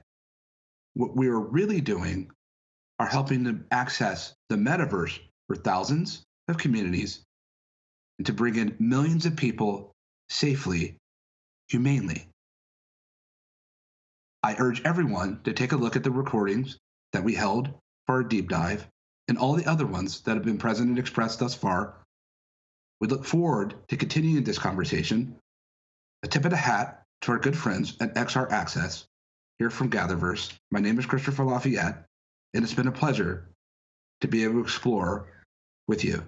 what we are really doing are helping to access the metaverse for thousands of communities and to bring in millions of people safely, humanely. I urge everyone to take a look at the recordings that we held for our deep dive and all the other ones that have been present and expressed thus far. We look forward to continuing this conversation a tip of the hat to our good friends at XR Access here from Gatherverse. My name is Christopher Lafayette, and it's been a pleasure to be able to explore with you.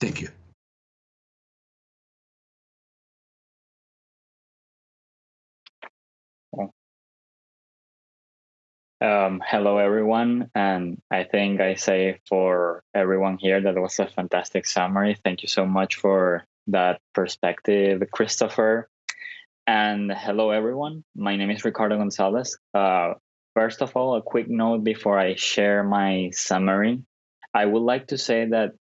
Thank you. Um, hello, everyone. And I think I say for everyone here that it was a fantastic summary. Thank you so much for that perspective, Christopher. And hello, everyone. My name is Ricardo Gonzalez. Uh, first of all, a quick note before I share my summary. I would like to say that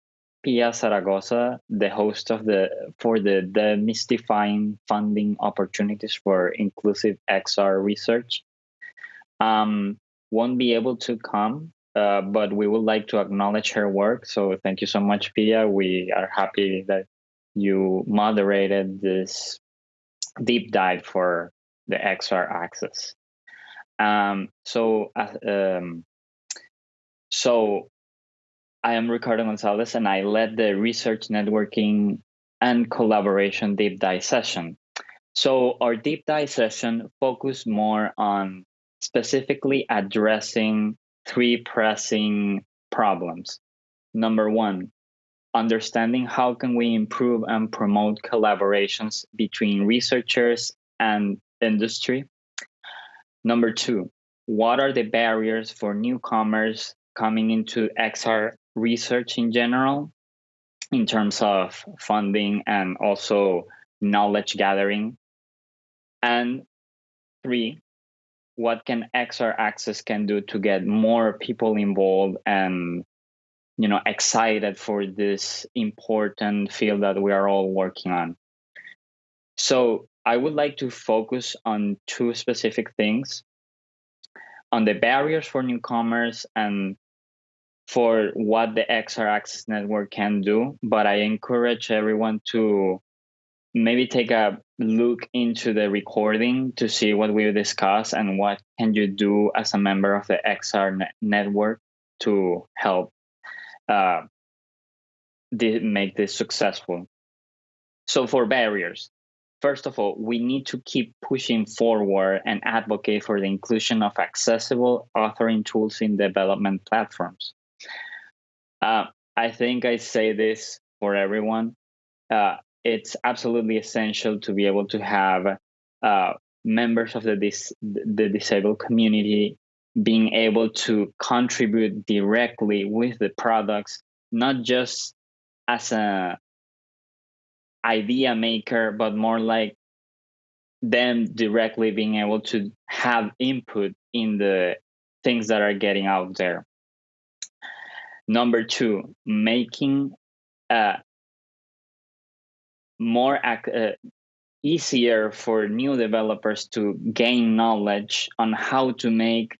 Pia Zaragoza, the host of the for the demystifying funding opportunities for inclusive XR research, um, won't be able to come, uh, but we would like to acknowledge her work. So thank you so much, Pia. We are happy that you moderated this deep dive for the XR access. Um, so, uh, um, so I am Ricardo Gonzalez, and I led the research networking and collaboration deep dive session. So our deep dive session focused more on specifically addressing three pressing problems. Number one, understanding how can we improve and promote collaborations between researchers and industry. Number two, what are the barriers for newcomers coming into XR research in general in terms of funding and also knowledge gathering? And three, what can XR Access can do to get more people involved and you know excited for this important field that we are all working on. So I would like to focus on two specific things on the barriers for newcomers and for what the XR Access Network can do. But I encourage everyone to maybe take a look into the recording to see what we discuss and what can you do as a member of the XR ne- network to help uh, make this successful. So for barriers, first of all, we need to keep pushing forward and advocate for the inclusion of accessible authoring tools in development platforms. Uh, I think I say this for everyone. Uh, it's absolutely essential to be able to have uh, members of the dis- the disabled community being able to contribute directly with the products, not just as a idea maker, but more like them directly being able to have input in the things that are getting out there. Number two, making uh, more uh, easier for new developers to gain knowledge on how to make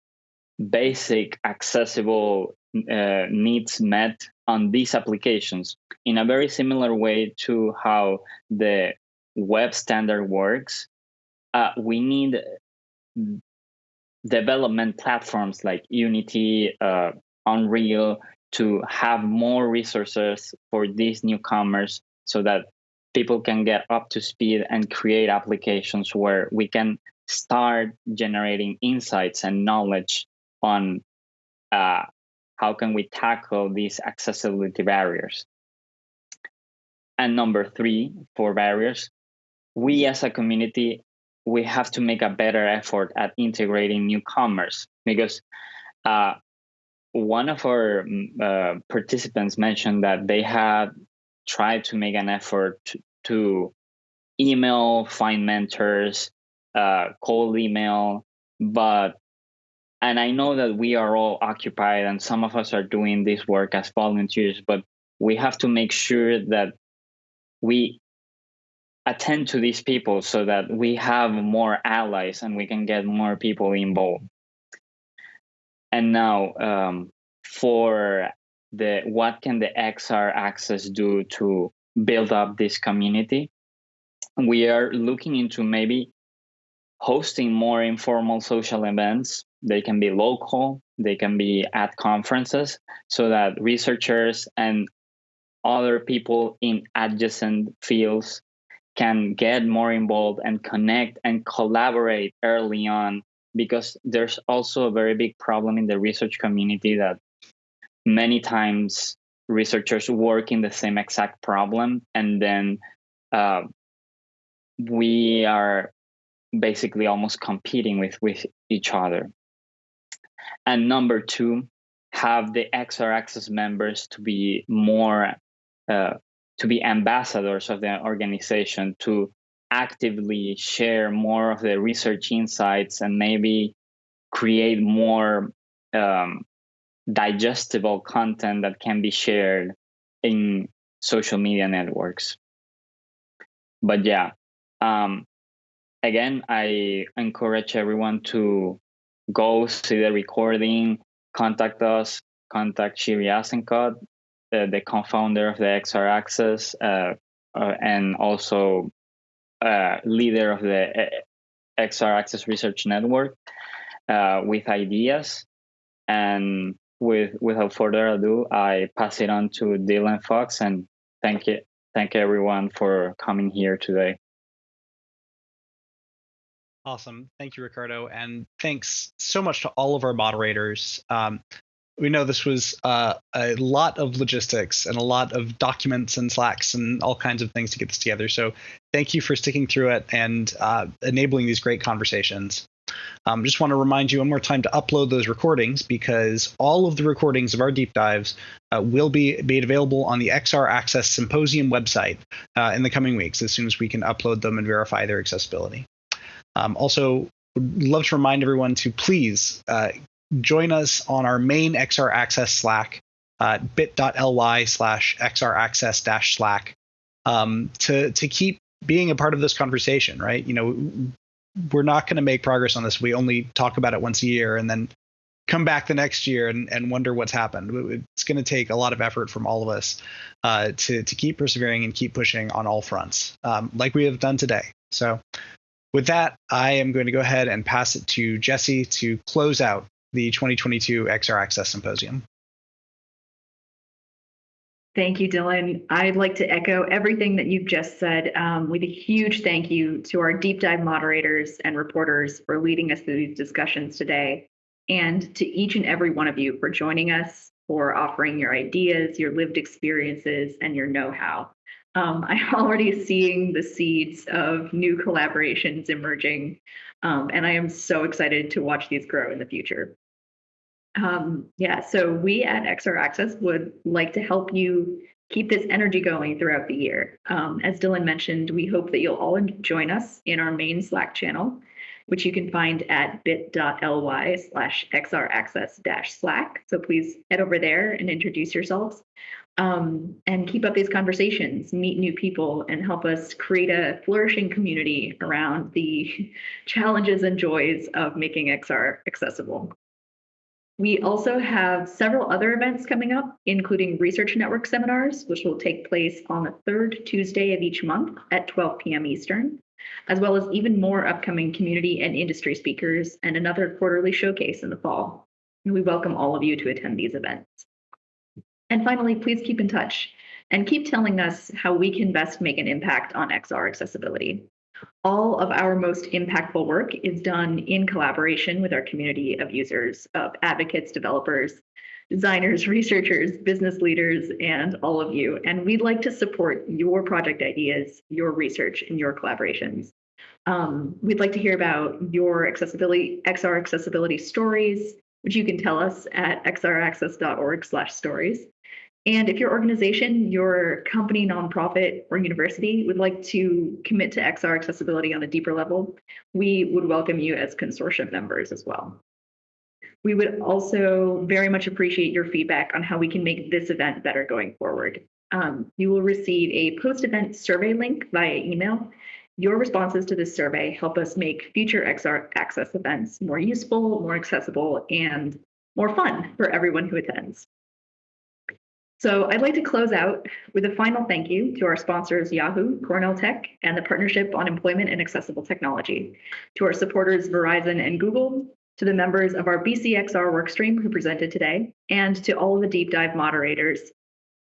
basic accessible uh, needs met on these applications. In a very similar way to how the web standard works uh, we need development platforms like unity uh, unreal to have more resources for these newcomers so that people can get up to speed and create applications where we can start generating insights and knowledge on uh, how can we tackle these accessibility barriers? And number three for barriers we as a community we have to make a better effort at integrating newcomers because uh, one of our mm, uh, participants mentioned that they had tried to make an effort to, to email, find mentors, uh, cold email, but and I know that we are all occupied and some of us are doing this work as volunteers, but we have to make sure that we attend to these people so that we have more allies and we can get more people involved. And now, um, for the what can the XR Access do to build up this community. We are looking into maybe hosting more informal social events. They can be local, they can be at conferences, so that researchers and other people in adjacent fields can get more involved and connect and collaborate early on because there's also a very big problem in the research community that many times researchers work in the same exact problem and then uh, we are basically almost competing with with each other and number two have the xr access members to be more uh, to be ambassadors of the organization to actively share more of the research insights and maybe create more um, digestible content that can be shared in social media networks. But yeah, um, again, I encourage everyone to go see the recording, contact us, contact Shiri Azenkot, uh, the co-founder of the XR Access, uh, uh, and also uh, leader of the uh, XR Access Research Network. uh, with ideas. And with without further ado, I pass it on to Dylan Fox and thank you, thank everyone for coming here today. Awesome. Thank you, Ricardo. And thanks so much to all of our moderators. Um, we know this was uh, a lot of logistics and a lot of documents and slacks and all kinds of things to get this together. So thank you for sticking through it and uh, enabling these great conversations. Um, just want to remind you one more time to upload those recordings because all of the recordings of our deep dives uh, will be made available on the XR Access Symposium website uh, in the coming weeks as soon as we can upload them and verify their accessibility. Um, also, would love to remind everyone to please uh, join us on our main XR Access Slack, uh, bit.ly slash XR Access Slack, um, to to keep being a part of this conversation. Right? You know, we're not going to make progress on this. We only talk about it once a year, and then come back the next year and, and wonder what's happened. It's going to take a lot of effort from all of us uh, to to keep persevering and keep pushing on all fronts, um, like we have done today. So. With that, I am going to go ahead and pass it to Jesse to close out the 2022 XR Access Symposium. Thank you, Dylan. I'd like to echo everything that you've just said um, with a huge thank you to our deep dive moderators and reporters for leading us through these discussions today, and to each and every one of you for joining us, for offering your ideas, your lived experiences, and your know how. Um, I'm [LAUGHS] already seeing the seeds of new collaborations emerging, um, and I am so excited to watch these grow in the future. Um, yeah, so we at XR Access would like to help you keep this energy going throughout the year. Um, as Dylan mentioned, we hope that you'll all join us in our main Slack channel, which you can find at bit.ly slash xraccess dash Slack. So please head over there and introduce yourselves um, and keep up these conversations, meet new people, and help us create a flourishing community around the [LAUGHS] challenges and joys of making XR accessible. We also have several other events coming up, including Research Network seminars, which will take place on the third Tuesday of each month at 12 p.m. Eastern, as well as even more upcoming community and industry speakers and another quarterly showcase in the fall. And we welcome all of you to attend these events. And finally, please keep in touch and keep telling us how we can best make an impact on XR accessibility. All of our most impactful work is done in collaboration with our community of users, of advocates, developers, designers, [LAUGHS] researchers, business leaders, and all of you. And we'd like to support your project ideas, your research, and your collaborations. Um, we'd like to hear about your accessibility, XR accessibility stories, which you can tell us at xraccess.org slash stories. And if your organization, your company, nonprofit, or university would like to commit to XR accessibility on a deeper level, we would welcome you as consortium members as well. We would also very much appreciate your feedback on how we can make this event better going forward. Um, you will receive a post-event survey link via email. Your responses to this survey help us make future XR access events more useful, more accessible, and more fun for everyone who attends. So I'd like to close out with a final thank you to our sponsors, Yahoo, Cornell Tech, and the Partnership on Employment and Accessible Technology, to our supporters, Verizon and Google, to the members of our BCXR workstream who presented today, and to all of the deep dive moderators,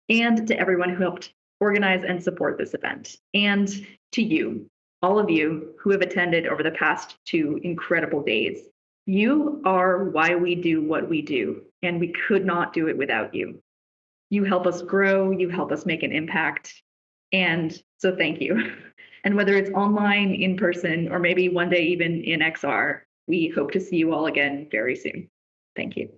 and to everyone who helped organize and support this event, and to you, all of you who have attended over the past two incredible days. You are why we do what we do, and we could not do it without you you help us grow, you help us make an impact. And so thank you. [LAUGHS] And whether it's online, in person, or maybe one day even in XR, we hope to see you all again very soon. Thank you.